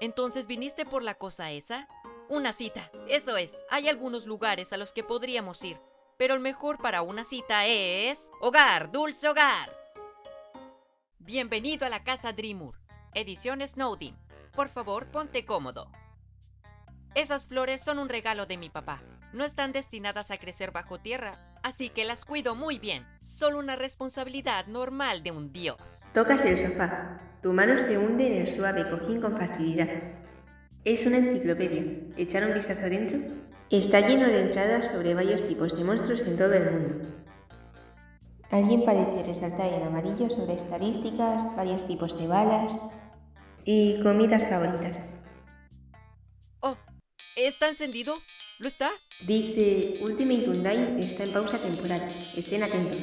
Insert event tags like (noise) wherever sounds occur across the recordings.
Entonces, ¿viniste por la cosa esa? Una cita, eso es. Hay algunos lugares a los que podríamos ir, pero el mejor para una cita es... Hogar, dulce hogar. Bienvenido a la casa Dreamur, edición Snowdin. Por favor, ponte cómodo. Esas flores son un regalo de mi papá. No están destinadas a crecer bajo tierra, así que las cuido muy bien. Solo una responsabilidad normal de un dios. Tocas el sofá. Tu mano se hunde en el suave cojín con facilidad. Es una enciclopedia. ¿Echar un vistazo adentro? Está lleno de entradas sobre varios tipos de monstruos en todo el mundo. Alguien parece resaltar en amarillo sobre estadísticas, varios tipos de balas y comidas favoritas. Oh, ¿está encendido? ¿Lo está? Dice Ultimate Undyne está en pausa temporal. Estén atentos.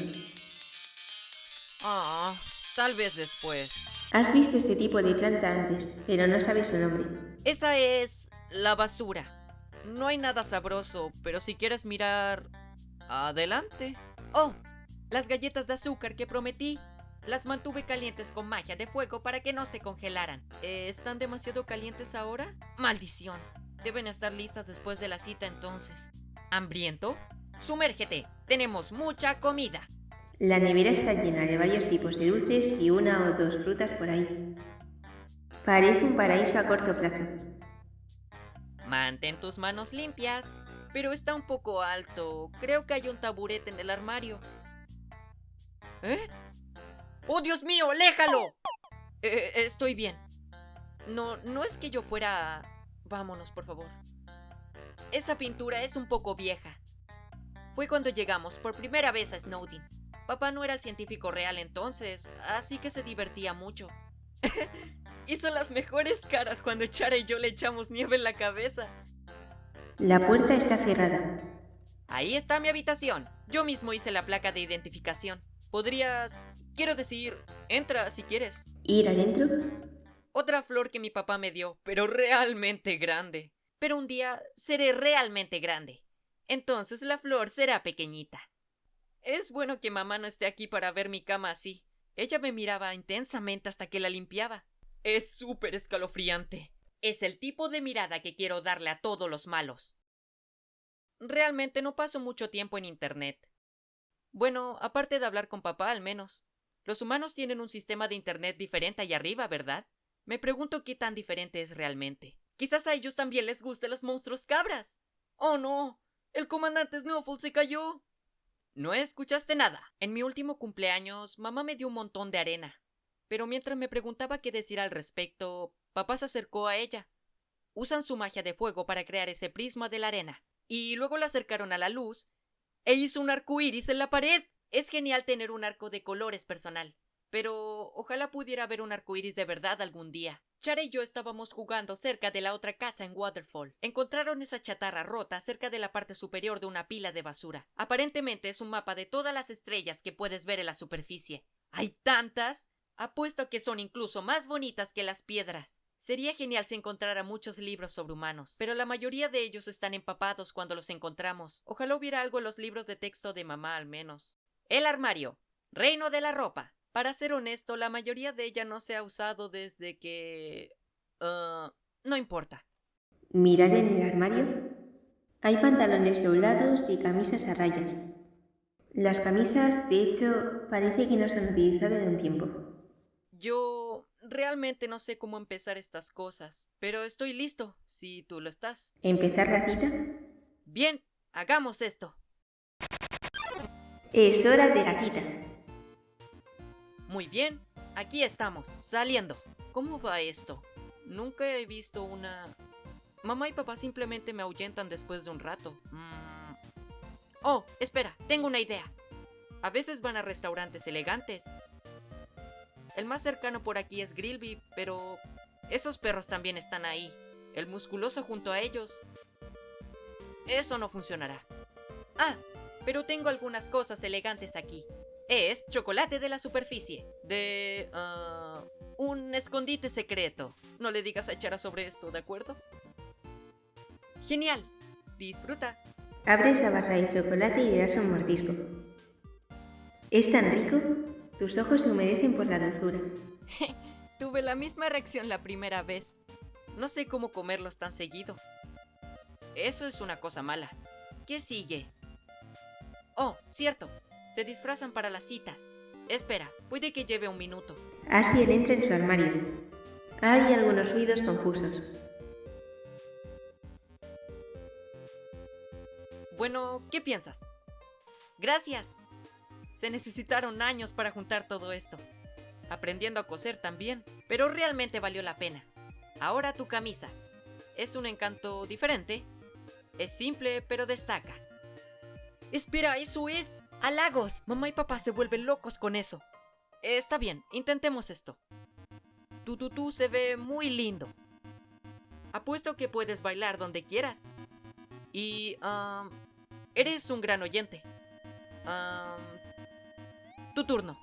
Ah, tal vez después. Has visto este tipo de planta antes, pero no sabes su nombre. Esa es la basura. No hay nada sabroso, pero si quieres mirar... Adelante. Oh, las galletas de azúcar que prometí. Las mantuve calientes con magia de fuego para que no se congelaran. ¿Están demasiado calientes ahora? Maldición. Deben estar listas después de la cita entonces. ¿Hambriento? Sumérgete. Tenemos mucha comida. La nevera está llena de varios tipos de dulces y una o dos frutas por ahí. Parece un paraíso a corto plazo. Mantén tus manos limpias. Pero está un poco alto. Creo que hay un taburete en el armario. ¿Eh? ¡Oh, Dios mío! ¡Léjalo! Eh, estoy bien. No, no es que yo fuera... Vámonos, por favor. Esa pintura es un poco vieja. Fue cuando llegamos por primera vez a Snowdin. Papá no era el científico real entonces, así que se divertía mucho. (laughs) Hizo las mejores caras cuando Chara y yo le echamos nieve en la cabeza. La puerta está cerrada. Ahí está mi habitación. Yo mismo hice la placa de identificación. Podrías... Quiero decir, entra si quieres. ¿Ir adentro? Otra flor que mi papá me dio, pero realmente grande. Pero un día seré realmente grande. Entonces la flor será pequeñita. Es bueno que mamá no esté aquí para ver mi cama así. Ella me miraba intensamente hasta que la limpiaba. Es súper escalofriante. Es el tipo de mirada que quiero darle a todos los malos. Realmente no paso mucho tiempo en Internet. Bueno, aparte de hablar con papá, al menos. Los humanos tienen un sistema de Internet diferente allá arriba, ¿verdad? Me pregunto qué tan diferente es realmente. Quizás a ellos también les gusten los monstruos cabras. ¡Oh no! ¡El comandante Snowfall se cayó! No escuchaste nada. En mi último cumpleaños, mamá me dio un montón de arena. Pero mientras me preguntaba qué decir al respecto, papá se acercó a ella. Usan su magia de fuego para crear ese prisma de la arena. Y luego la acercaron a la luz e hizo un arco iris en la pared. Es genial tener un arco de colores personal. Pero ojalá pudiera ver un arco iris de verdad algún día. Chara y yo estábamos jugando cerca de la otra casa en Waterfall. Encontraron esa chatarra rota cerca de la parte superior de una pila de basura. Aparentemente es un mapa de todas las estrellas que puedes ver en la superficie. ¿Hay tantas? Apuesto que son incluso más bonitas que las piedras. Sería genial si encontrara muchos libros sobre humanos, pero la mayoría de ellos están empapados cuando los encontramos. Ojalá hubiera algo en los libros de texto de mamá al menos. El armario. Reino de la ropa. Para ser honesto, la mayoría de ella no se ha usado desde que... Uh, no importa. Mirar en el armario. Hay pantalones doblados y camisas a rayas. Las camisas, de hecho, parece que no se han utilizado en un tiempo. Yo realmente no sé cómo empezar estas cosas, pero estoy listo, si tú lo estás. ¿Empezar la cita? Bien, hagamos esto. Es hora de la cita. Muy bien, aquí estamos, saliendo. ¿Cómo va esto? Nunca he visto una... Mamá y papá simplemente me ahuyentan después de un rato. Mm. Oh, espera, tengo una idea. A veces van a restaurantes elegantes. El más cercano por aquí es Grillby, pero esos perros también están ahí. El musculoso junto a ellos. Eso no funcionará. Ah, pero tengo algunas cosas elegantes aquí es chocolate de la superficie. De... ah, un escondite secreto. No le digas a Chara sobre esto, ¿de acuerdo? Genial. Disfruta. Abres la barra de chocolate y le das un mordisco. Es tan rico, tus ojos se humedecen por la dulzura. (laughs) Tuve la misma reacción la primera vez. No sé cómo comerlos tan seguido. Eso es una cosa mala. ¿Qué sigue? Oh, cierto. Se disfrazan para las citas. Espera, puede que lleve un minuto. Asiel entra en su armario. Hay algunos ruidos confusos. Bueno, ¿qué piensas? Gracias. Se necesitaron años para juntar todo esto. Aprendiendo a coser también, pero realmente valió la pena. Ahora tu camisa. Es un encanto diferente. Es simple, pero destaca. Espera, eso es. Halagos. Mamá y papá se vuelven locos con eso. Está bien, intentemos esto. Tu se ve muy lindo. Apuesto que puedes bailar donde quieras. Y... um, eres un gran oyente. Um, tu turno.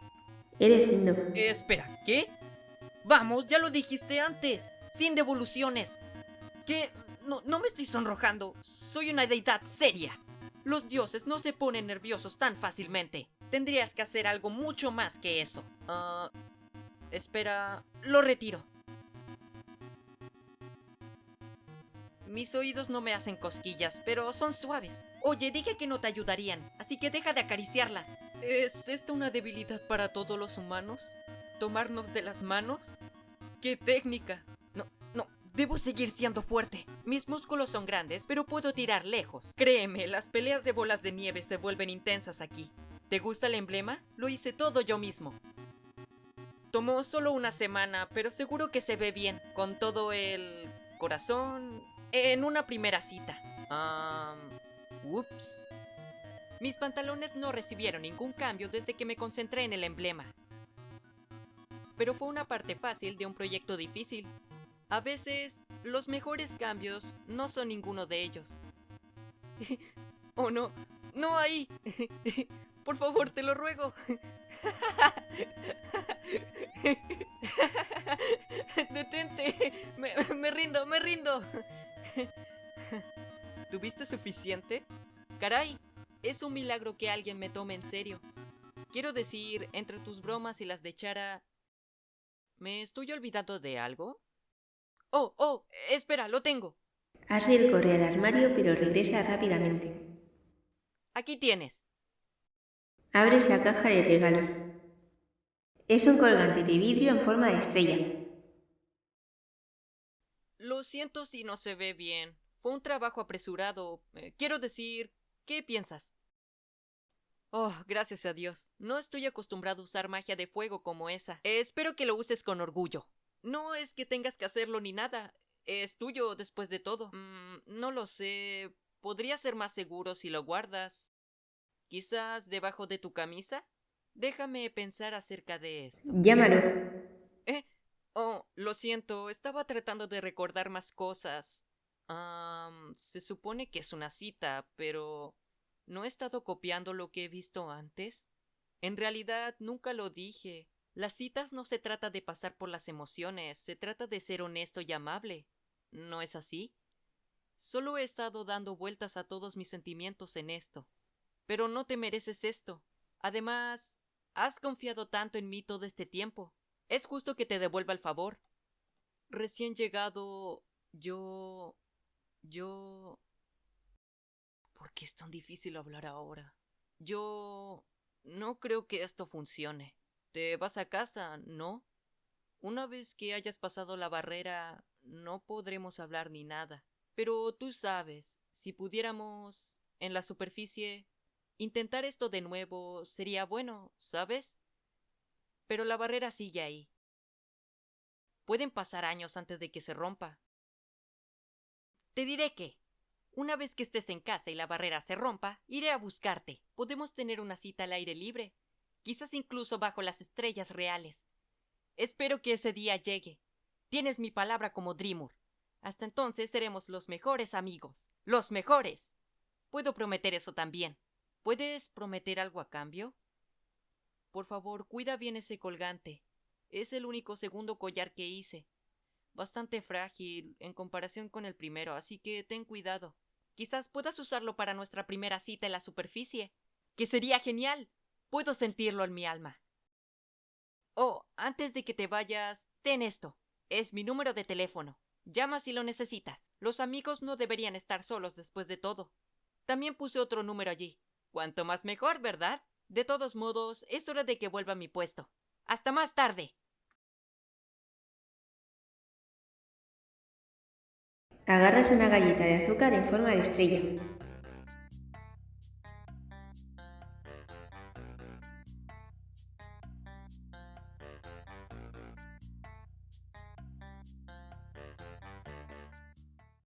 Eres lindo. Espera, ¿qué? Vamos, ya lo dijiste antes. Sin devoluciones. ¿Qué? No, no me estoy sonrojando. Soy una deidad seria. Los dioses no se ponen nerviosos tan fácilmente. Tendrías que hacer algo mucho más que eso. Ah, espera, lo retiro. Mis oídos no me hacen cosquillas, pero son suaves. Oye, dije que no te ayudarían, así que deja de acariciarlas. ¿Es esta una debilidad para todos los humanos? ¿Tomarnos de las manos? ¡Qué técnica! Debo seguir siendo fuerte. Mis músculos son grandes, pero puedo tirar lejos. Créeme, las peleas de bolas de nieve se vuelven intensas aquí. ¿Te gusta el emblema? Lo hice todo yo mismo. Tomó solo una semana, pero seguro que se ve bien, con todo el corazón en una primera cita. Ah... ups. Mis pantalones no recibieron ningún cambio desde que me concentré en el emblema. Pero fue una parte fácil de un proyecto difícil. A veces, los mejores cambios no son ninguno de ellos. (laughs) oh no, no ahí. (laughs) Por favor, te lo ruego. (laughs) Detente. Me, me rindo, me rindo. ¿Tuviste suficiente? Caray, es un milagro que alguien me tome en serio. Quiero decir, entre tus bromas y las de Chara... ¿Me estoy olvidando de algo? Oh, oh, espera, lo tengo. Asiel corre al armario pero regresa rápidamente. Aquí tienes. Abres la caja de regalo. Es un colgante de vidrio en forma de estrella. Lo siento si no se ve bien. Fue un trabajo apresurado. Eh, quiero decir, ¿qué piensas? Oh, gracias a Dios. No estoy acostumbrado a usar magia de fuego como esa. Eh, espero que lo uses con orgullo. No es que tengas que hacerlo ni nada. Es tuyo después de todo. Mm, no lo sé. Podría ser más seguro si lo guardas. Quizás debajo de tu camisa. Déjame pensar acerca de esto. Llámalo. ¿Eh? Oh, lo siento. Estaba tratando de recordar más cosas. Se supone que es una cita, pero... ¿No he estado copiando lo que he visto antes? En realidad nunca lo dije. Las citas no se trata de pasar por las emociones, se trata de ser honesto y amable. ¿No es así? Solo he estado dando vueltas a todos mis sentimientos en esto. Pero no te mereces esto. Además, has confiado tanto en mí todo este tiempo. Es justo que te devuelva el favor. Recién llegado, yo... yo... ¿Por qué es tan difícil hablar ahora? Yo... no creo que esto funcione. Te vas a casa, ¿no? Una vez que hayas pasado la barrera, no podremos hablar ni nada. Pero tú sabes, si pudiéramos, en la superficie, intentar esto de nuevo sería bueno, ¿sabes? Pero la barrera sigue ahí. Pueden pasar años antes de que se rompa. Te diré que, una vez que estés en casa y la barrera se rompa, iré a buscarte. Podemos tener una cita al aire libre, quizás incluso bajo las estrellas reales. Espero que ese día llegue. Tienes mi palabra como Dreamer. Hasta entonces seremos los mejores amigos. Los mejores. Puedo prometer eso también. ¿Puedes prometer algo a cambio? Por favor, cuida bien ese colgante. Es el único segundo collar que hice. Bastante frágil en comparación con el primero, así que ten cuidado. Quizás puedas usarlo para nuestra primera cita en la superficie. Que sería genial. Puedo sentirlo en mi alma. Oh, antes de que te vayas, ten esto. Es mi número de teléfono. Llama si lo necesitas. Los amigos no deberían estar solos después de todo. También puse otro número allí. Cuanto más mejor, ¿verdad? De todos modos, es hora de que vuelva a mi puesto. Hasta más tarde. Agarras una galleta de azúcar en forma de estrella.